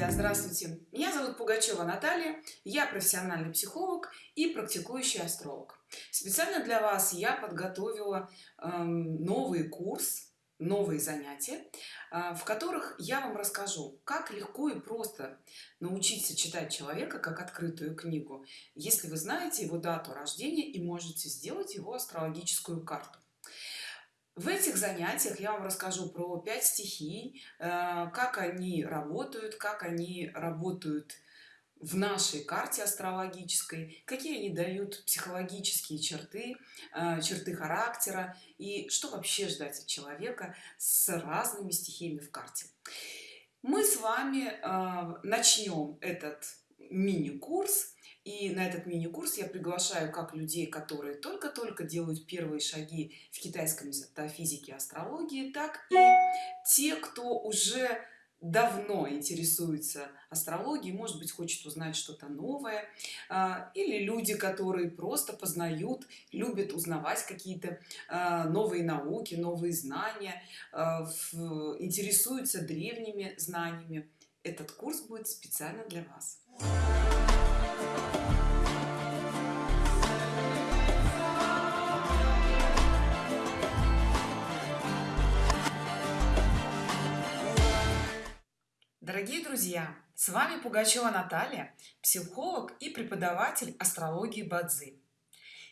друзья здравствуйте. Меня зовут пугачева наталья. Я профессиональный психолог и практикующий астролог. Специально для вас я подготовила э, новый курс новые занятия э, в которых я вам расскажу как легко и просто научиться читать человека как открытую книгу. Если вы знаете его дату рождения и можете сделать его астрологическую карту в этих занятиях я вам расскажу про 5 стихий э, как они работают как они работают в нашей карте астрологической какие они дают психологические черты э, черты характера и что вообще ждать от человека с разными стихиями в карте. Мы с вами э, начнем этот мини-курс и на этот мини-курс я приглашаю как людей которые только-только делают первые шаги в китайской метафизике астрологии так и те кто уже давно интересуется астрологией может быть хочет узнать что-то новое а, или люди которые просто познают любят узнавать какие-то а, новые науки новые знания а, интересуются древними знаниями. Этот курс будет специально для вас дорогие друзья с вами пугачева наталья психолог и преподаватель астрологии бадзи.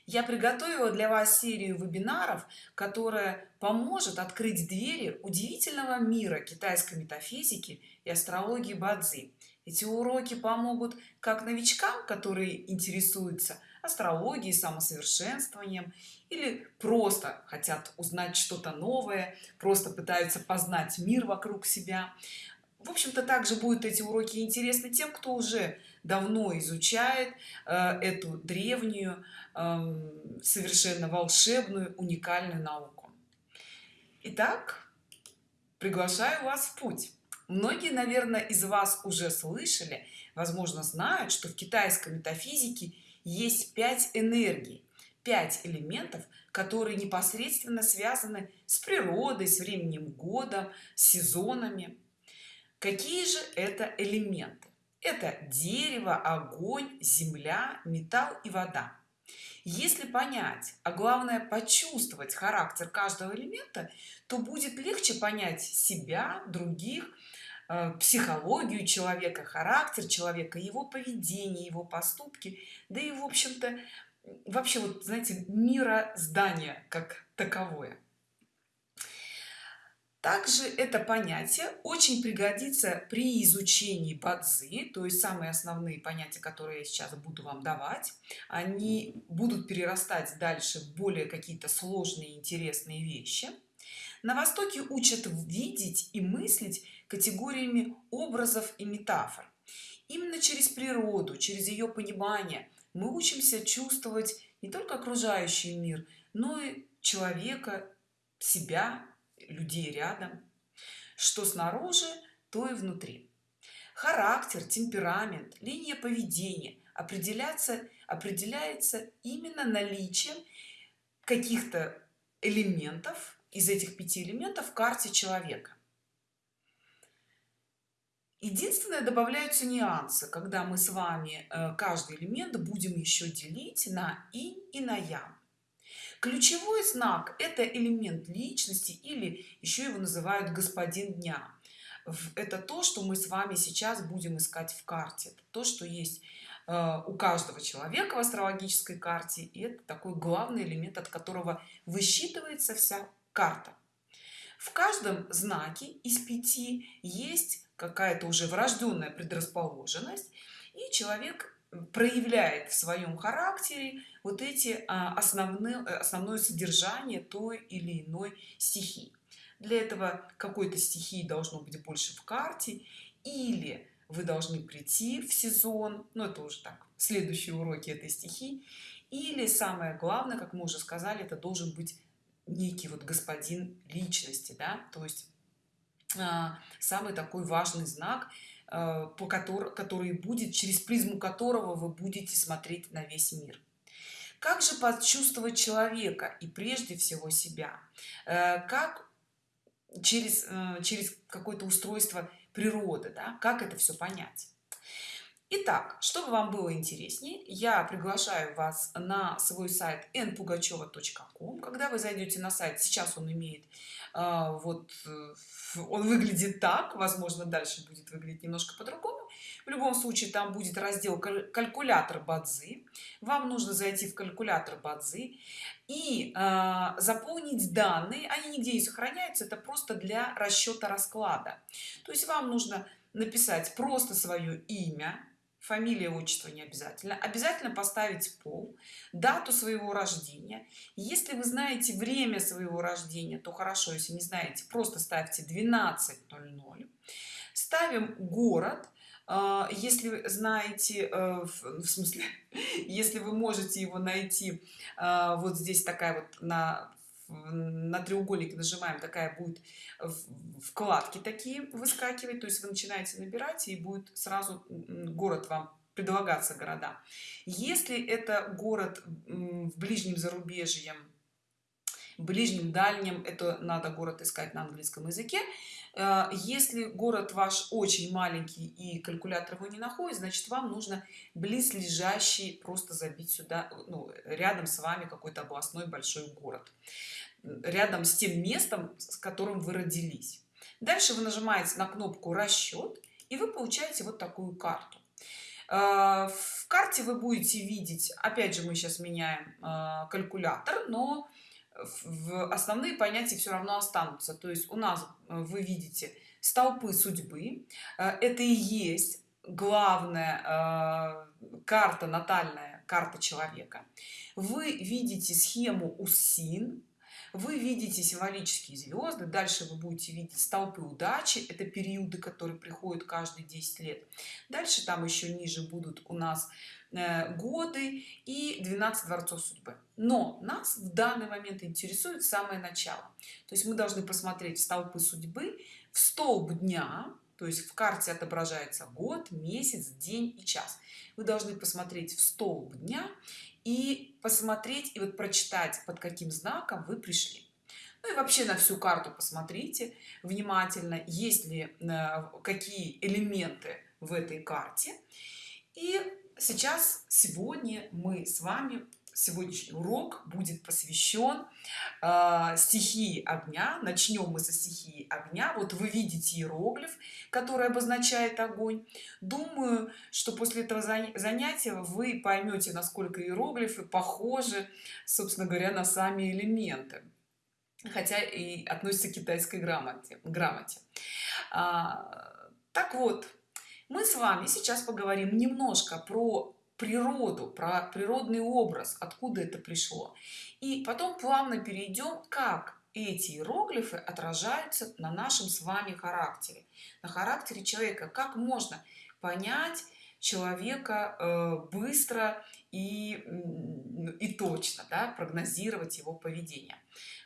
Я приготовила для вас серию вебинаров которая поможет открыть двери удивительного мира китайской метафизики и астрологии бадзи. Эти уроки помогут как новичкам которые интересуются астрологией самосовершенствованием или просто хотят узнать что-то новое просто пытаются познать мир вокруг себя в общем-то также будут эти уроки интересны тем кто уже давно изучает э, эту древнюю э, совершенно волшебную уникальную науку. Итак, приглашаю вас в путь. Многие наверное из вас уже слышали возможно знают что в китайской метафизике есть пять энергий пять элементов которые непосредственно связаны с природой с временем года с сезонами какие же это элементы? Это дерево огонь земля металл и вода. Если понять а главное почувствовать характер каждого элемента то будет легче понять себя других э, психологию человека характер человека его поведение его поступки да и в общем-то вообще вот знаете мира здания как таковое также это понятие очень пригодится при изучении бадзи то есть самые основные понятия которые я сейчас буду вам давать. Они будут перерастать дальше в более какие-то сложные интересные вещи. На востоке учат видеть и мыслить категориями образов и метафор. Именно через природу через ее понимание мы учимся чувствовать не только окружающий мир но и человека себя людей рядом что снаружи то и внутри. Характер темперамент линия поведения определяться определяется именно наличием каких-то элементов из этих пяти элементов в карте человека. Единственное добавляются нюансы когда мы с вами э, каждый элемент будем еще делить на инь и на ян ключевой знак это элемент личности или еще его называют господин дня это то что мы с вами сейчас будем искать в карте. Это то что есть э, у каждого человека в астрологической карте и это такой главный элемент от которого высчитывается вся карта. В каждом знаке из пяти есть какая-то уже врожденная предрасположенность и человек проявляет в своем характере вот эти а, основные основное содержание той или иной стихии. Для этого какой-то стихии должно быть больше в карте или вы должны прийти в сезон но ну, это уже так следующие уроки этой стихии или самое главное как мы уже сказали это должен быть некий вот господин личности да то есть а, самый такой важный знак Э, по который, который будет через призму которого вы будете смотреть на весь мир. Как же почувствовать человека и прежде всего себя? Э, как через э, через какое-то устройство природы да? как это все понять Итак, чтобы вам было интереснее, я приглашаю вас на свой сайт npugacheva.com. Когда вы зайдете на сайт, сейчас он имеет э, вот он выглядит так, возможно, дальше будет выглядеть немножко по-другому. В любом случае, там будет раздел калькулятор Бадзи. Вам нужно зайти в калькулятор Бадзи и э, заполнить данные. Они нигде не сохраняются, это просто для расчета расклада. То есть вам нужно написать просто свое имя, фамилия отчество не обязательно. Обязательно поставить пол дату своего рождения. Если вы знаете время своего рождения то хорошо. Если не знаете просто ставьте 12.00 ставим город. А, если знаете э, в смысле если вы можете его найти а, вот здесь такая вот на на треугольник нажимаем такая будет вкладки такие выскакивать то есть вы начинаете набирать и будет сразу город вам предлагаться города. Если это город в ближнем зарубежье ближнем дальнем это надо город искать на английском языке если город ваш очень маленький и калькулятор его не находит значит вам нужно близлежащий просто забить сюда ну, рядом с вами какой-то областной большой город рядом с тем местом с которым вы родились. Дальше вы нажимаете на кнопку расчет и вы получаете вот такую карту. Э, в карте вы будете видеть опять же мы сейчас меняем э, калькулятор но в основные понятия все равно останутся. То есть у нас э, вы видите столпы судьбы это и есть главная карта натальная карта человека. Вы видите схему усин вы видите символические звезды дальше вы будете видеть столпы удачи это периоды которые приходят каждые 10 лет. Дальше там еще ниже будут у нас э, годы и 12 дворцов судьбы. Но нас в данный момент интересует самое начало. То есть мы должны посмотреть столпы судьбы в столб дня то есть в карте отображается год месяц день и час. Вы должны посмотреть в столб дня и посмотреть и вот прочитать под каким знаком вы пришли. Ну и вообще на всю карту посмотрите внимательно есть ли э, какие элементы в этой карте. И сейчас сегодня мы с вами сегодняшний урок будет посвящен э, стихии огня. Начнем мы со стихии огня. Вот вы видите иероглиф который обозначает огонь. Думаю что после этого занятия вы поймете насколько иероглифы похожи собственно говоря на сами элементы. Хотя и относится к китайской грамоте грамоте. А, так вот мы с вами сейчас поговорим немножко про природу про природный образ откуда это пришло. И потом плавно перейдем как эти иероглифы отражаются на нашем с вами характере. На характере человека. Как можно понять человека э, быстро и и точно да, прогнозировать его поведение?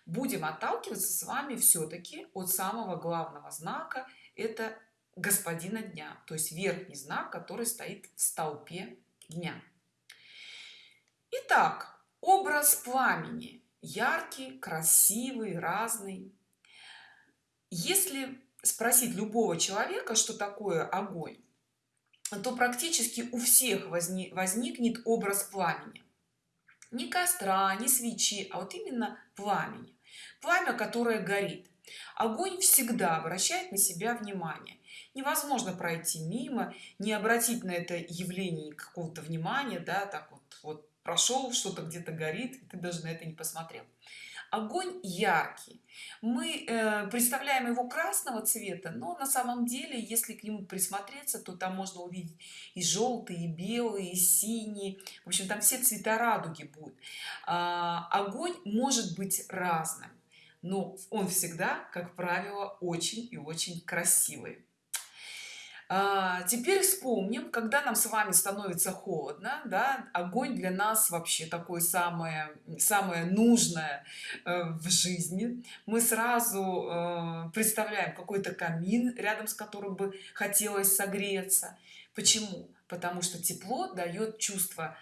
Будем отталкиваться с вами все-таки от самого главного знака это господина дня то есть верхний знак который стоит в столпе дня. Итак, образ пламени. Яркий красивый разный. Если спросить любого человека что такое огонь то практически у всех возник, возникнет образ пламени. Не костра не свечи а вот именно пламени. Пламя которое горит. Огонь всегда обращает на себя внимание невозможно пройти мимо не обратить на это явление какого-то внимания да так вот вот прошел что-то где-то горит ты даже на это не посмотрел. Огонь яркий. Мы э, представляем его красного цвета но на самом деле если к нему присмотреться то там можно увидеть и желтые и белые и синие в общем там все цвета радуги будут. А, огонь может быть разным но он всегда как правило очень и очень красивый а, теперь вспомним когда нам с вами становится холодно да огонь для нас вообще такое самое самое нужное э, в жизни. Мы сразу э, представляем какой-то камин рядом с которым бы хотелось согреться. Почему? Потому что тепло дает чувство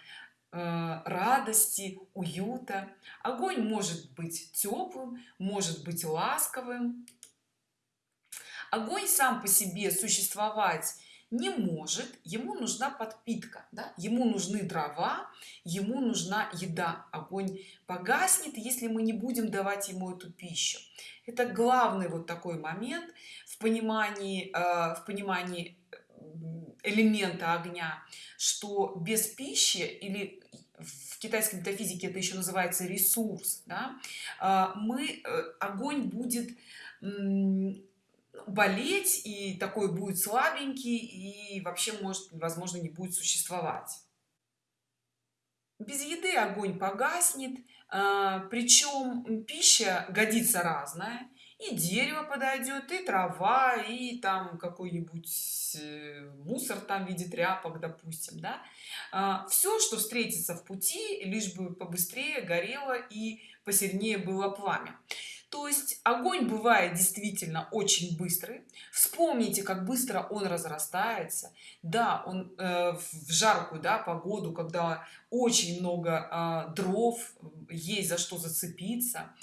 э, радости уюта. Огонь может быть теплым может быть ласковым огонь сам по себе существовать не может. Ему нужна подпитка да? ему нужны дрова ему нужна еда. Огонь погаснет если мы не будем давать ему эту пищу. Это главный вот такой момент в понимании э, в понимании элемента огня что без пищи или в китайской метафизике это еще называется ресурс да, э, мы э, огонь будет болеть и такой будет слабенький и вообще может возможно не будет существовать. Без еды огонь погаснет а, причем пища годится разная. И дерево подойдет и трава и там какой-нибудь э, мусор там в виде тряпок допустим да. А, все что встретится в пути лишь бы побыстрее горело и посильнее было пламя то есть огонь бывает действительно очень быстрый. Вспомните как быстро он разрастается. Да он э, в жаркую да погоду когда очень много э, дров есть за что зацепиться.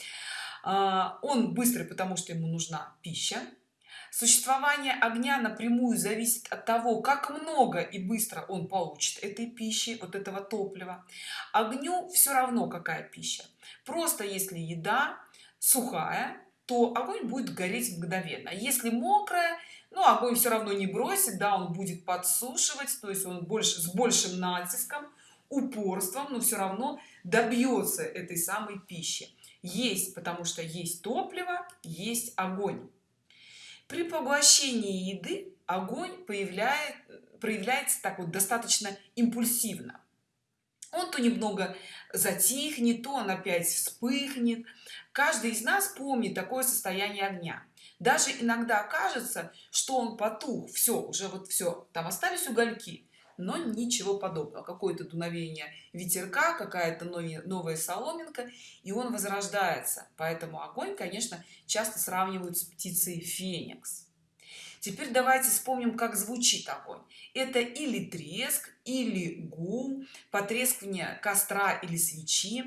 Э, он быстрый потому что ему нужна пища. Существование огня напрямую зависит от того как много и быстро он получит этой пищи вот этого топлива. Огню все равно какая пища. Просто если еда сухая то огонь будет гореть мгновенно. Если мокрая ну огонь все равно не бросит да он будет подсушивать то есть он больше с большим натиском упорством но все равно добьется этой самой пищи. Есть потому что есть топливо есть огонь. При поглощении еды огонь появляет проявляется так вот достаточно импульсивно. Он то немного затихнет то он опять вспыхнет каждый из нас помнит такое состояние огня. Даже иногда кажется что он потух все уже вот все там остались угольки но ничего подобного. Какое-то дуновение ветерка какая-то новая соломинка и он возрождается. Поэтому огонь конечно часто сравнивают с птицей феникс. Теперь давайте вспомним как звучит огонь. Это или треск или гул потрескивание костра или свечи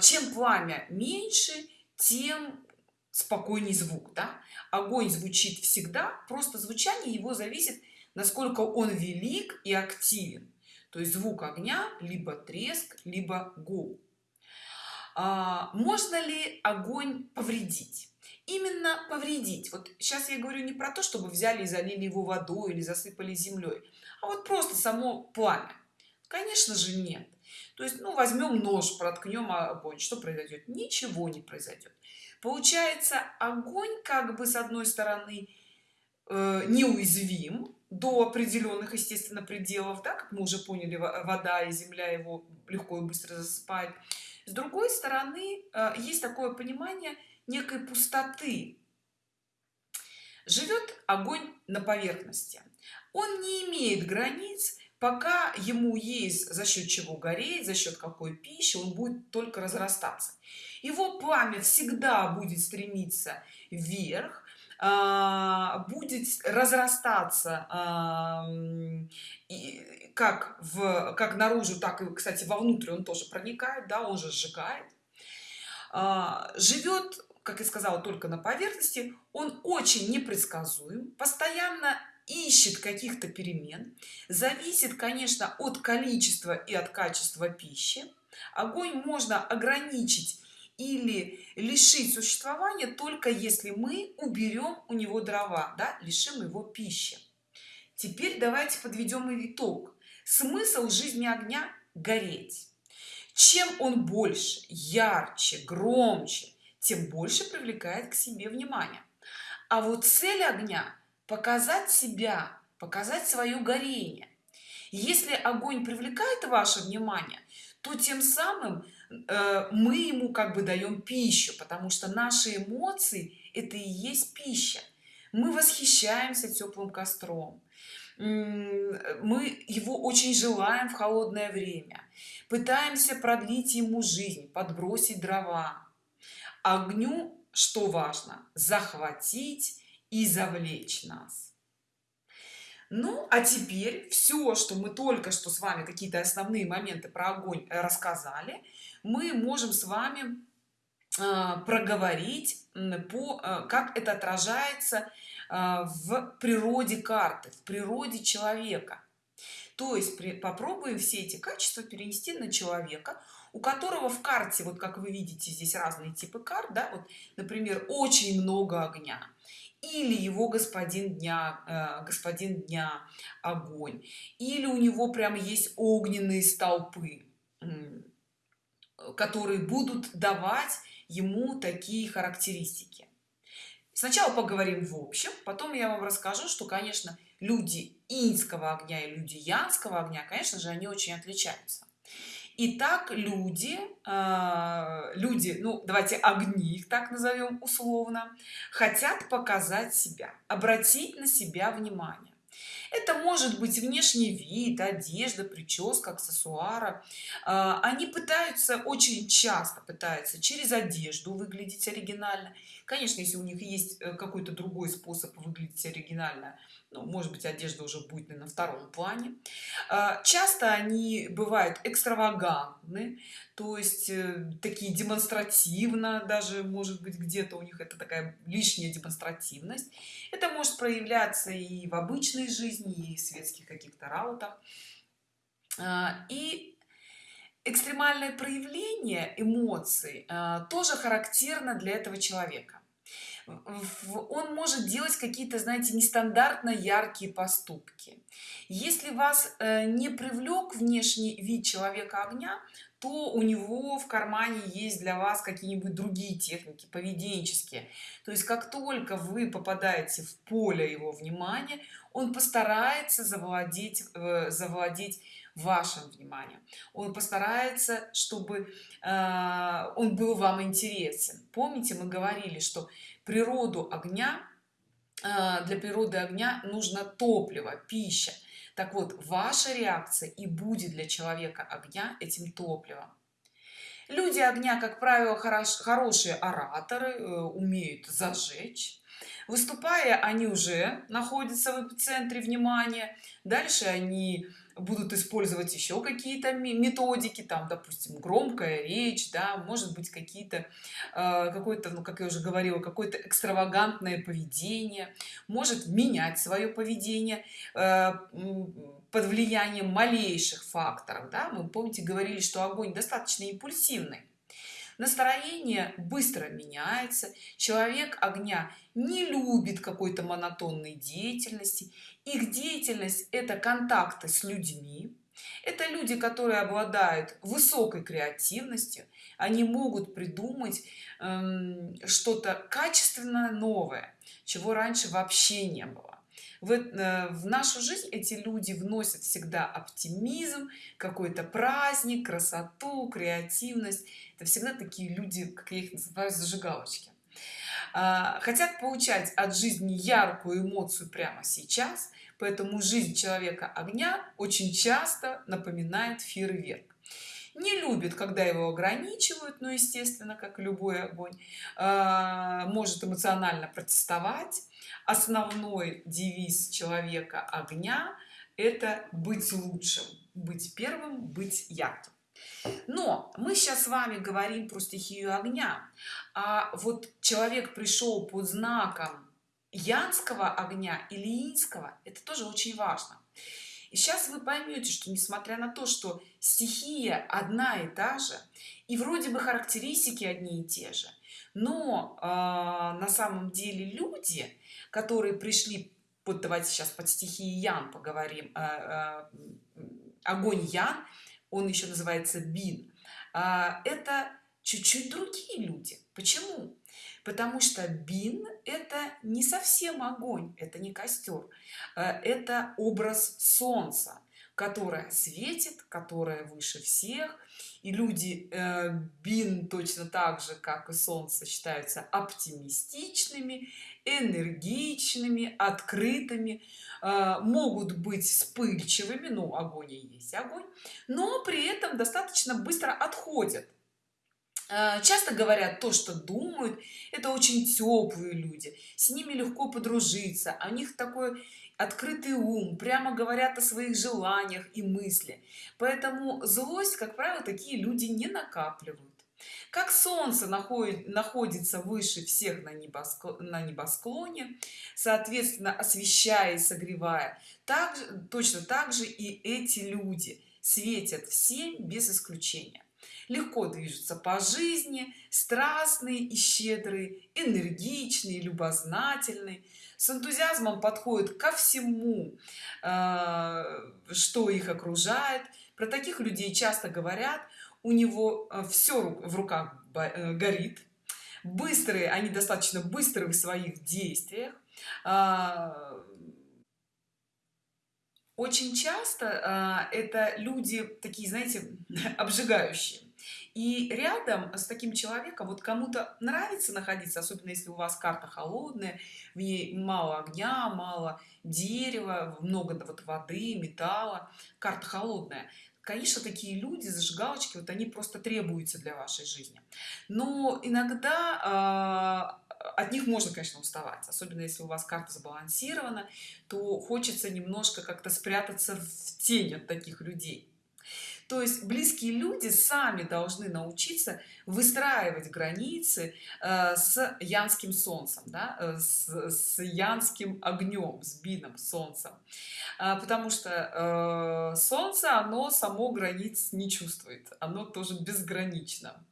чем пламя меньше тем спокойней звук да? огонь звучит всегда просто звучание его зависит насколько он велик и активен. То есть звук огня либо треск либо гул. А, можно ли огонь повредить? Именно повредить. Вот сейчас я говорю не про то чтобы взяли и залили его водой или засыпали землей а вот просто само пламя. Конечно же нет то есть ну возьмем нож проткнем огонь что произойдет ничего не произойдет получается огонь как бы с одной стороны э, неуязвим до определенных естественно пределов да, как мы уже поняли вода и земля его легко и быстро засыпает с другой стороны э, есть такое понимание некой пустоты. Живет огонь на поверхности. Он не имеет границ пока ему есть за счет чего гореть за счет какой пищи он будет только разрастаться. Его пламя всегда будет стремиться вверх а, будет разрастаться а, как в как наружу так и кстати вовнутрь он тоже проникает да он же сжигает. А, живет как я сказала только на поверхности. Он очень непредсказуем постоянно ищет каких-то перемен зависит конечно от количества и от качества пищи. Огонь можно ограничить или лишить существования только если мы уберем у него дрова да, лишим его пищи. Теперь давайте подведем итог. Смысл жизни огня гореть. Чем он больше ярче громче тем больше привлекает к себе внимание. А вот цель огня показать себя показать свое горение. Если огонь привлекает ваше внимание то тем самым э, мы ему как бы даем пищу потому что наши эмоции это и есть пища. Мы восхищаемся теплым костром. Мы его очень желаем в холодное время. Пытаемся продлить ему жизнь подбросить дрова. Огню что важно захватить и завлечь нас. Ну а теперь все что мы только что с вами какие-то основные моменты про огонь э, рассказали мы можем с вами э, проговорить по э, как это отражается в природе карты в природе человека. То есть при, попробуем все эти качества перенести на человека у которого в карте вот как вы видите здесь разные типы карт да вот например очень много огня или его господин дня э, господин дня огонь или у него прям есть огненные столпы которые будут давать ему такие характеристики. Сначала поговорим в общем потом я вам расскажу что конечно люди инского огня и люди янского огня конечно же они очень отличаются Итак, люди, э, люди, ну давайте огни их так назовем условно, хотят показать себя, обратить на себя внимание. Это может быть внешний вид, одежда, прическа, аксессуары. Э, они пытаются, очень часто пытаются через одежду выглядеть оригинально. Конечно, если у них есть э, какой-то другой способ выглядеть оригинально, ну, может быть одежда уже будет на втором плане. А, часто они бывают экстравагантны то есть э, такие демонстративно даже может быть где-то у них это такая лишняя демонстративность. Это может проявляться и в обычной жизни и в светских каких-то раутах. А, и экстремальное проявление эмоций а, тоже характерно для этого человека. Он может делать какие-то знаете нестандартно яркие поступки. Если вас э, не привлек внешний вид человека огня то у него в кармане есть для вас какие-нибудь другие техники поведенческие. То есть как только вы попадаете в поле его внимания он постарается завладеть э, завладеть вашим вниманием. Он постарается чтобы э, он был вам интересен. Помните мы говорили что природу огня э, для природы огня нужно топливо пища. Так вот ваша реакция и будет для человека огня этим топливом. Люди огня как правило хорош, хорошие ораторы э, умеют зажечь. Выступая они уже находятся в эпицентре внимания. Дальше они будут использовать еще какие-то методики там допустим громкая речь да может быть какие-то э, какое-то ну как я уже говорила какое-то экстравагантное поведение может менять свое поведение э, под влиянием малейших факторов да? мы помните говорили что огонь достаточно импульсивный настроение быстро меняется человек огня не любит какой-то монотонной деятельности их деятельность это контакты с людьми. Это люди которые обладают высокой креативностью. Они могут придумать эм, что-то качественно новое чего раньше вообще не было. В, э, в нашу жизнь эти люди вносят всегда оптимизм какой-то праздник красоту креативность. Это всегда такие люди как я их называю зажигалочки хотят получать от жизни яркую эмоцию прямо сейчас поэтому жизнь человека огня очень часто напоминает фейерверк. Не любит когда его ограничивают но естественно как любой огонь а, может эмоционально протестовать. Основной девиз человека огня это быть лучшим быть первым быть ярким но мы сейчас с вами говорим про стихию огня. А вот человек пришел под знаком янского огня или инского это тоже очень важно. И сейчас вы поймете что несмотря на то что стихия одна и та же и вроде бы характеристики одни и те же но э, на самом деле люди которые пришли вот давайте сейчас под стихией ян поговорим э, э, огонь ян он еще называется бин а, это чуть-чуть другие люди. Почему? Потому что бин это не совсем огонь это не костер а, это образ солнца которая светит которая выше всех. И люди э, бин точно так же как и солнце считаются оптимистичными энергичными открытыми э, могут быть вспыльчивыми ну огонь и есть огонь но при этом достаточно быстро отходят. Э, часто говорят то что думают это очень теплые люди с ними легко подружиться у них такой открытый ум прямо говорят о своих желаниях и мысли. Поэтому злость как правило такие люди не накапливают как солнце находит, находится выше всех на, небоскло, на небосклоне соответственно освещая и согревая так точно так же и эти люди светят всем без исключения. Легко движутся по жизни страстные и щедрые энергичные любознательные. С энтузиазмом подходят ко всему э, что их окружает. Про таких людей часто говорят у него э, все в руках э, горит. Быстрые они достаточно быстрые в своих действиях. А, очень часто это люди такие знаете обжигающие. И рядом с таким человеком вот кому-то нравится находиться особенно если у вас карта холодная в ней мало огня мало дерева много вот воды металла. Карта холодная конечно такие люди зажигалочки вот они просто требуются для вашей жизни. Но иногда э, от них можно конечно уставать. Особенно если у вас карта сбалансирована то хочется немножко как-то спрятаться в тень от таких людей то есть близкие люди сами должны научиться выстраивать границы э, с янским солнцем да, э, с, с янским огнем с бином солнцем. Э, потому что э, солнце оно само границ не чувствует оно тоже безгранично.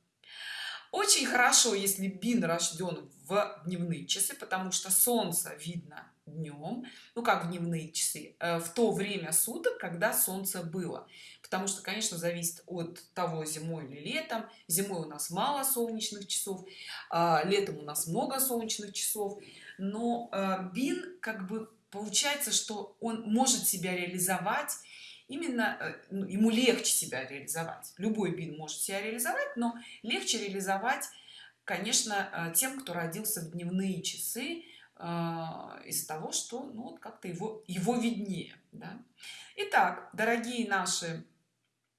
Очень хорошо если бин рожден в дневные часы потому что солнце видно днем ну как дневные часы э, в то время суток когда солнце было. Потому что конечно зависит от того зимой или летом. Зимой у нас мало солнечных часов а летом у нас много солнечных часов. Но э, бин как бы получается что он может себя реализовать именно э, ну, ему легче себя реализовать. Любой бин может себя реализовать но легче реализовать конечно тем кто родился в дневные часы из того что ну вот как-то его его виднее да? Итак, дорогие наши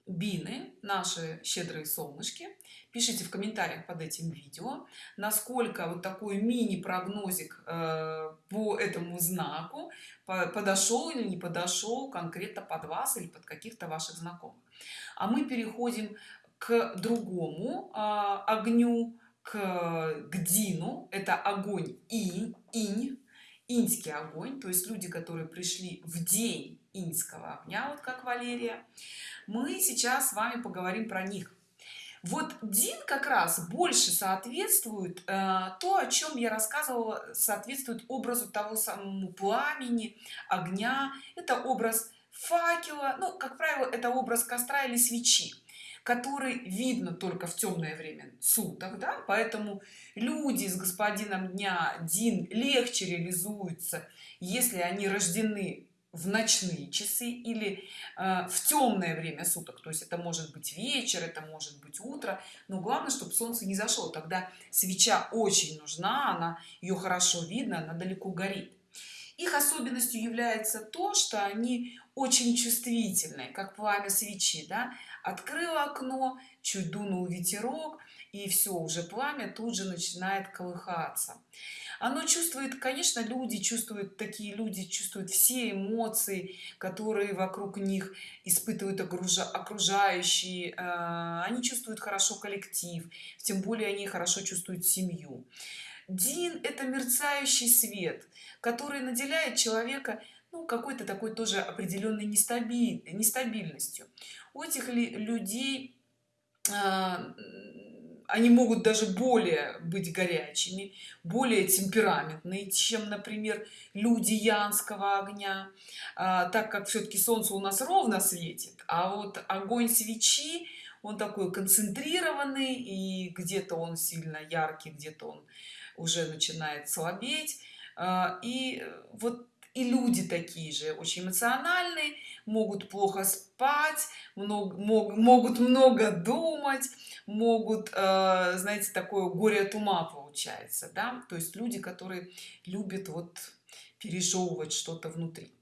бины наши щедрые солнышки пишите в комментариях под этим видео насколько вот такой мини прогнозик э, по этому знаку подошел или не подошел конкретно под вас или под каких-то ваших знакомых а мы переходим к другому э, огню к, к Дину, это огонь инь, инь, иньский огонь, то есть люди, которые пришли в день иньского огня, вот как Валерия. Мы сейчас с вами поговорим про них. Вот Дин как раз больше соответствует э, то, о чем я рассказывала, соответствует образу того самому пламени, огня. Это образ факела, ну, как правило, это образ костра или свечи который видно только в темное время суток да? поэтому люди с господином дня дин легче реализуются если они рождены в ночные часы или э, в темное время суток то есть это может быть вечер это может быть утро но главное чтобы солнце не зашло тогда свеча очень нужна она ее хорошо видно она далеко горит их особенностью является то что они очень чувствительные как пламя свечи да? Открыл окно чуть дунул ветерок и все уже пламя тут же начинает колыхаться. Оно чувствует конечно люди чувствуют такие люди чувствуют все эмоции которые вокруг них испытывают окружающие э, они чувствуют хорошо коллектив тем более они хорошо чувствуют семью. Дин это мерцающий свет который наделяет человека ну, какой-то такой тоже определенной нестабиль, нестабильностью у этих людей а, они могут даже более быть горячими более темпераментные чем например люди янского огня. А, так как все-таки солнце у нас ровно светит а вот огонь свечи он такой концентрированный и где-то он сильно яркий где-то он уже начинает слабеть. А, и вот и люди такие же очень эмоциональные могут плохо спать много, мог, могут много думать могут э, знаете такое горе от ума получается да. То есть люди которые любят вот пережевывать что-то внутри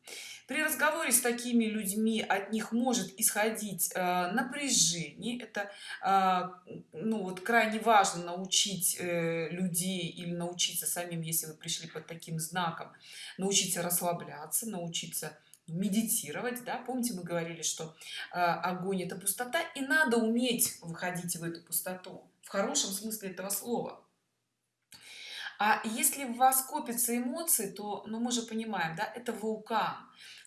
при разговоре с такими людьми от них может исходить э, напряжение. Это э, ну вот крайне важно научить э, людей или научиться самим если вы пришли под таким знаком научиться расслабляться научиться медитировать да. Помните мы говорили что э, огонь это пустота и надо уметь выходить в эту пустоту хорошем смысле этого слова а если в вас копятся эмоции то ну мы же понимаем да это вулкан.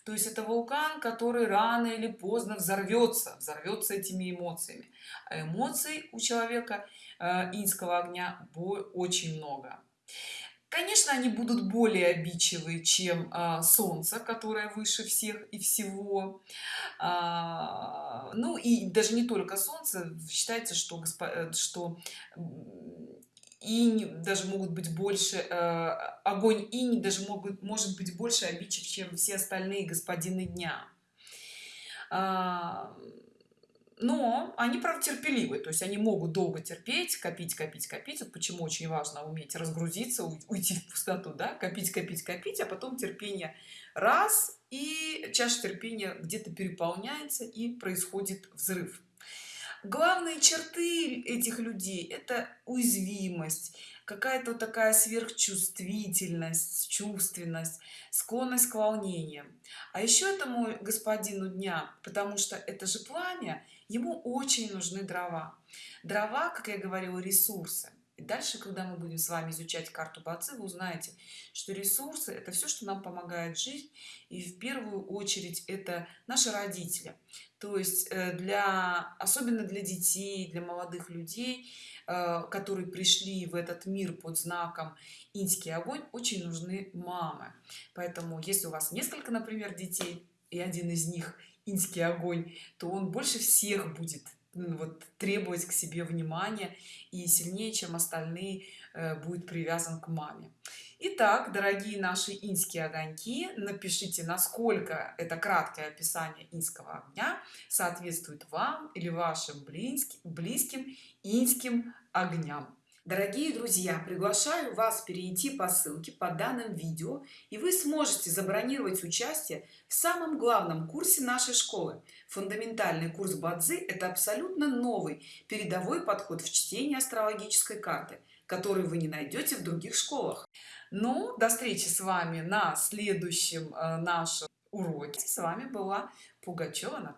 То есть это вулкан который рано или поздно взорвется взорвется этими эмоциями. А эмоций у человека э, инского огня очень много. Конечно они будут более обидчивые чем э, солнце которое выше всех и всего. А, ну и даже не только солнце. Считается что э, что и даже могут быть больше э, огонь и даже могут может быть больше обидчив чем все остальные господины дня. А, но они правда терпеливы то есть они могут долго терпеть копить копить копить. Вот почему очень важно уметь разгрузиться уйти в пустоту да копить копить копить а потом терпение раз и чаша терпения где-то переполняется и происходит взрыв главные черты этих людей это уязвимость какая-то такая сверхчувствительность чувственность склонность к волнениям. А еще этому господину дня потому что это же пламя ему очень нужны дрова. Дрова как я говорила ресурсы дальше когда мы будем с вами изучать карту бацы вы узнаете что ресурсы это все что нам помогает жить и в первую очередь это наши родители. То есть э, для особенно для детей для молодых людей э, которые пришли в этот мир под знаком инский огонь очень нужны мамы. Поэтому если у вас несколько например детей и один из них инский огонь то он больше всех будет вот требовать к себе внимания и сильнее чем остальные э, будет привязан к маме Итак, дорогие наши инские огоньки, напишите, насколько это краткое описание инского огня соответствует вам или вашим близким, близким инским огням. Дорогие друзья, приглашаю вас перейти по ссылке под данным видео, и вы сможете забронировать участие в самом главном курсе нашей школы. Фундаментальный курс Бадзи – это абсолютно новый передовой подход в чтении астрологической карты, который вы не найдете в других школах. Ну, до встречи с вами на следующем э, нашем уроке. С вами была Пугачева Наталья.